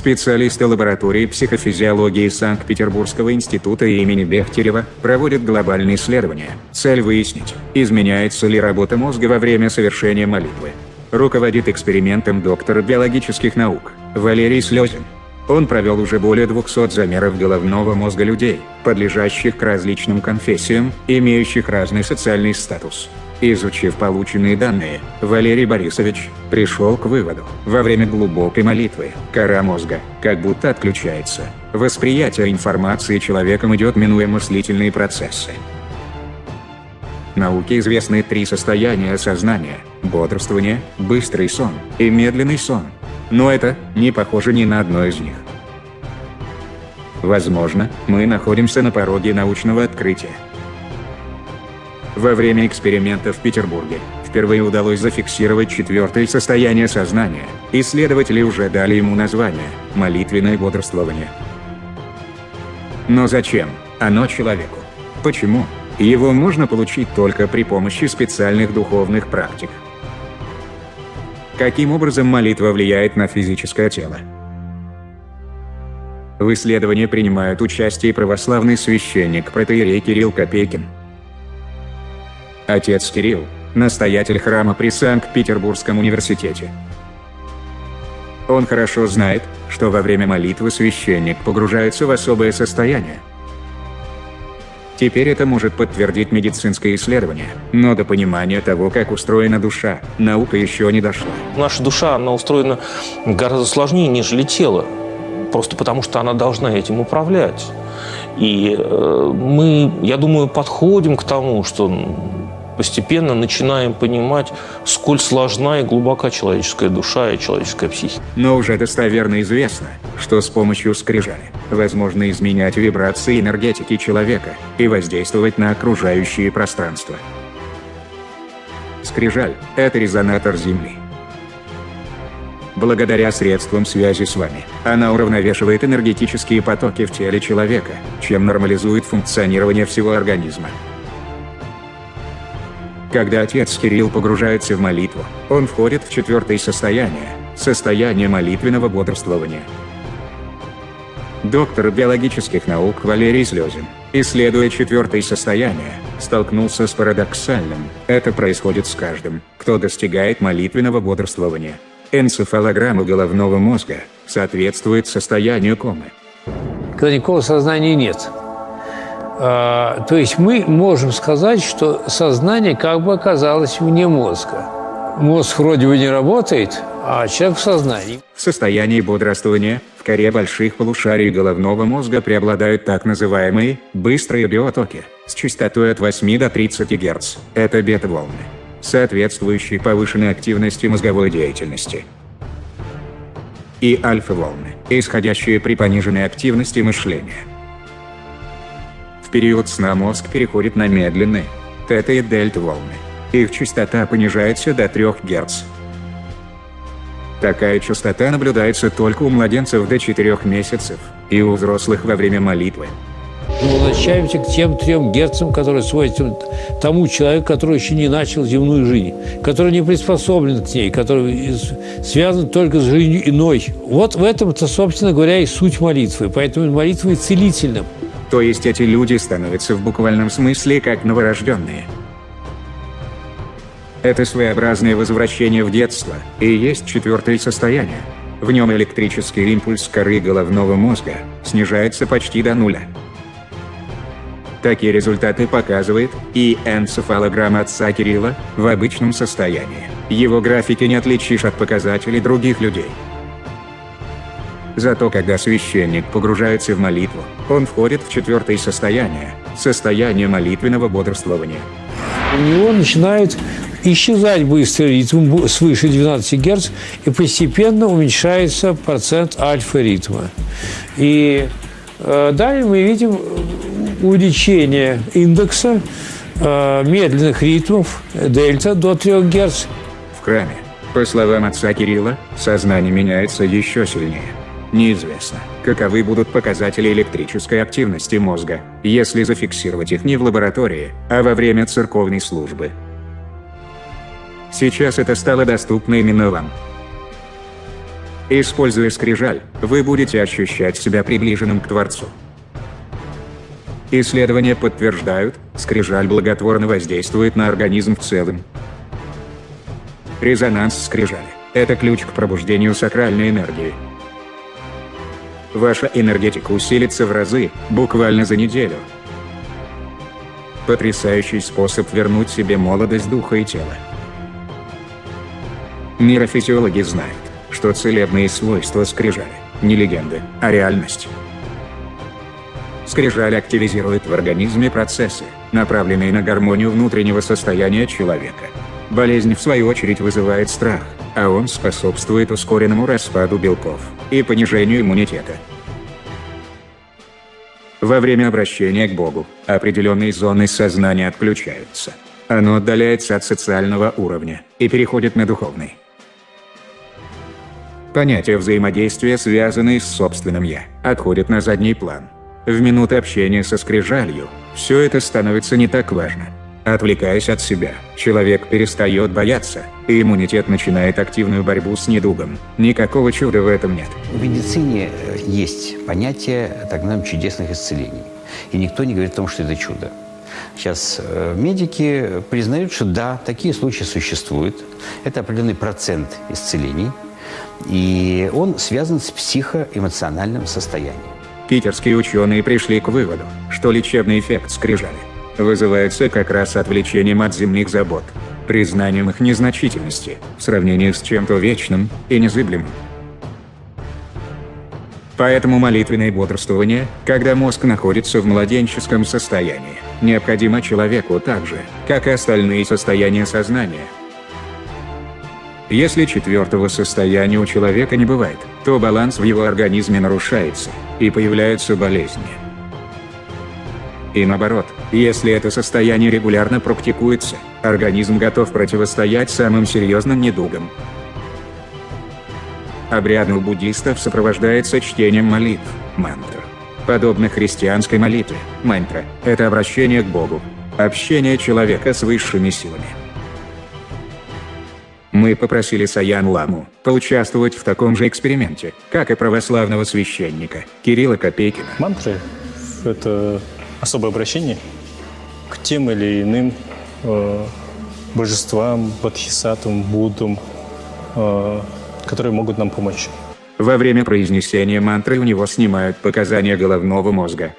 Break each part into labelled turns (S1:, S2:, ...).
S1: Специалисты лаборатории психофизиологии Санкт-Петербургского института имени Бехтерева проводят глобальные исследования. Цель выяснить, изменяется ли работа мозга во время совершения молитвы. Руководит экспериментом доктор биологических наук Валерий Слезин. Он провел уже более 200 замеров головного мозга людей, подлежащих к различным конфессиям, имеющих разный социальный статус. Изучив полученные данные, Валерий Борисович пришел к выводу, во время глубокой молитвы, кора мозга как будто отключается. Восприятие информации человеком идет минуя мыслительные процессы. Науке известны три состояния сознания – бодрствование, быстрый сон и медленный сон – но это не похоже ни на одно из них. Возможно, мы находимся на пороге научного открытия. Во время эксперимента в Петербурге впервые удалось зафиксировать четвертое состояние сознания. Исследователи уже дали ему название – молитвенное бодрствование. Но зачем оно человеку? Почему? Его можно получить только при помощи специальных духовных практик. Каким образом молитва влияет на физическое тело? В исследовании принимают участие православный священник протеерей Кирилл Копейкин. Отец Кирилл – настоятель храма при Санкт-Петербургском университете. Он хорошо знает, что во время молитвы священник погружается в особое состояние – Теперь это может подтвердить медицинское исследование, но до понимания того, как устроена душа, наука еще не дошла.
S2: Наша душа, она устроена гораздо сложнее, нежели тело, просто потому что она должна этим управлять. И э, мы, я думаю, подходим к тому, что постепенно начинаем понимать, сколь сложна и глубока человеческая душа и человеческая психика.
S1: Но уже достоверно известно, что с помощью скрижали возможно изменять вибрации энергетики человека и воздействовать на окружающее пространство. Скрижаль – это резонатор Земли. Благодаря средствам связи с вами, она уравновешивает энергетические потоки в теле человека, чем нормализует функционирование всего организма. Когда отец Кирилл погружается в молитву, он входит в четвертое состояние – состояние молитвенного бодрствования. Доктор биологических наук Валерий Слезин, исследуя четвертое состояние, столкнулся с парадоксальным. Это происходит с каждым, кто достигает молитвенного бодрствования. Энцефалограмма головного мозга соответствует состоянию комы.
S3: Когда никакого сознания нет, то есть мы можем сказать, что сознание как бы оказалось вне мозга. Мозг вроде бы не работает, а человек в сознании.
S1: В состоянии бодрствования в коре больших полушарий головного мозга преобладают так называемые «быстрые биотоки» с частотой от 8 до 30 Гц. Это бета-волны, соответствующие повышенной активности мозговой деятельности. И альфа-волны, исходящие при пониженной активности мышления. Период сна мозг переходит на медленные тета и дельта волны. Их частота понижается до 3 Гц. Такая частота наблюдается только у младенцев до 4 месяцев и у взрослых во время молитвы.
S3: Мы возвращаемся к тем трем герцам, которые свойственны тому человеку, который еще не начал земную жизнь, который не приспособлен к ней, который связан только с жизнью иной. Вот в этом-то, собственно говоря, и суть молитвы. Поэтому молитва и целительна.
S1: То есть эти люди становятся в буквальном смысле как новорожденные. Это своеобразное возвращение в детство и есть четвертое состояние. В нем электрический импульс коры головного мозга снижается почти до нуля. Такие результаты показывает и энцефалограмма отца Кирилла в обычном состоянии. Его графики не отличишь от показателей других людей. Зато когда священник погружается в молитву, он входит в четвертое состояние – состояние молитвенного бодрствования.
S3: У него начинает исчезать быстрый ритм свыше 12 Гц, и постепенно уменьшается процент альфа-ритма. И э, далее мы видим увеличение индекса э, медленных ритмов дельта до 3 Гц.
S1: В храме, по словам отца Кирилла, сознание меняется еще сильнее. Неизвестно, каковы будут показатели электрической активности мозга, если зафиксировать их не в лаборатории, а во время церковной службы. Сейчас это стало доступно именно вам. Используя скрижаль, вы будете ощущать себя приближенным к Творцу. Исследования подтверждают, скрижаль благотворно воздействует на организм в целом. Резонанс скрижали – это ключ к пробуждению сакральной энергии. Ваша энергетика усилится в разы, буквально за неделю. Потрясающий способ вернуть себе молодость духа и тела. Нейрофизиологи знают, что целебные свойства скрижали – не легенды, а реальность. Скрижаль активизирует в организме процессы, направленные на гармонию внутреннего состояния человека. Болезнь, в свою очередь, вызывает страх, а он способствует ускоренному распаду белков и понижению иммунитета. Во время обращения к Богу определенные зоны сознания отключаются. Оно отдаляется от социального уровня и переходит на духовный. Понятия взаимодействия, связанные с собственным «я», отходят на задний план – в минуты общения со скрижалью, все это становится не так важно. Отвлекаясь от себя, человек перестает бояться, и иммунитет начинает активную борьбу с недугом. Никакого чуда в этом нет.
S4: В медицине э, есть понятие так называемых чудесных исцелений. И никто не говорит о том, что это чудо. Сейчас э, медики признают, что да, такие случаи существуют. Это определенный процент исцелений. И он связан с психоэмоциональным состоянием.
S1: Питерские ученые пришли к выводу, что лечебный эффект скрижали вызывается как раз отвлечением от земных забот, признанием их незначительности в сравнении с чем-то вечным и незыблемым. Поэтому молитвенное бодрствование, когда мозг находится в младенческом состоянии, необходимо человеку так же, как и остальные состояния сознания – если четвертого состояния у человека не бывает, то баланс в его организме нарушается, и появляются болезни. И наоборот, если это состояние регулярно практикуется, организм готов противостоять самым серьезным недугам. Обряд у буддистов сопровождается чтением молитв, мантр. Подобно христианской молитве, мантра – это обращение к Богу, общение человека с высшими силами. Мы попросили Саян Ламу поучаствовать в таком же эксперименте, как и православного священника Кирилла Копейкина.
S5: Мантры – это особое обращение к тем или иным э, божествам, бодхисаттвам, буддам, э, которые могут нам помочь.
S1: Во время произнесения мантры у него снимают показания головного мозга.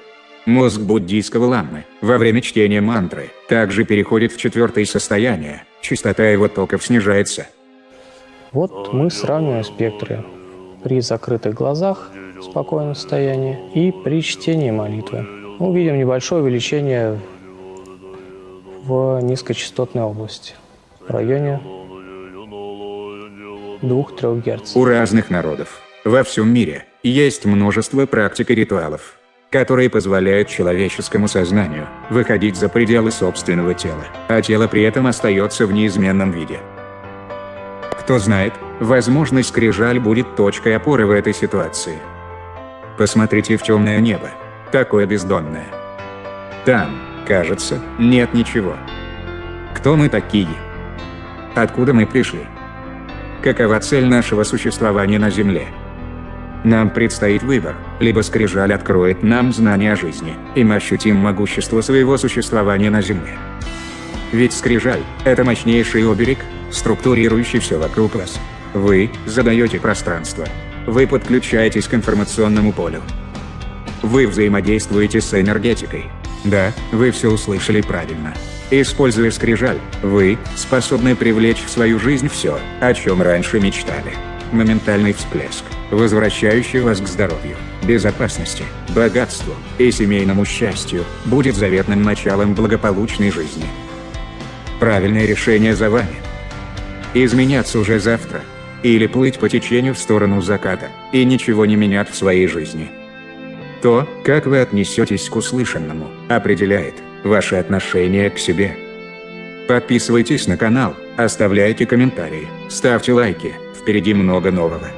S1: Мозг буддийского ламмы во время чтения мантры также переходит в четвертое состояние, частота его токов снижается.
S6: Вот мы сравниваем спектры при закрытых глазах в спокойном состоянии и при чтении молитвы. Мы видим небольшое увеличение в низкочастотной области, в районе 2-3 Гц.
S1: У разных народов во всем мире есть множество практик и ритуалов, которые позволяют человеческому сознанию выходить за пределы собственного тела, а тело при этом остается в неизменном виде. Кто знает, возможно скрижаль будет точкой опоры в этой ситуации. Посмотрите в темное небо, такое бездонное. Там, кажется, нет ничего. Кто мы такие? Откуда мы пришли? Какова цель нашего существования на Земле? Нам предстоит выбор, либо скрижаль откроет нам знания о жизни, и мы ощутим могущество своего существования на Земле. Ведь скрижаль – это мощнейший оберег, структурирующий все вокруг вас. Вы задаете пространство. Вы подключаетесь к информационному полю. Вы взаимодействуете с энергетикой. Да, вы все услышали правильно. Используя скрижаль, вы способны привлечь в свою жизнь все, о чем раньше мечтали. Моментальный всплеск – возвращающий вас к здоровью, безопасности, богатству и семейному счастью, будет заветным началом благополучной жизни. Правильное решение за вами. Изменяться уже завтра. Или плыть по течению в сторону заката и ничего не менять в своей жизни. То, как вы отнесетесь к услышанному, определяет ваше отношение к себе. Подписывайтесь на канал, оставляйте комментарии, ставьте лайки, впереди много нового.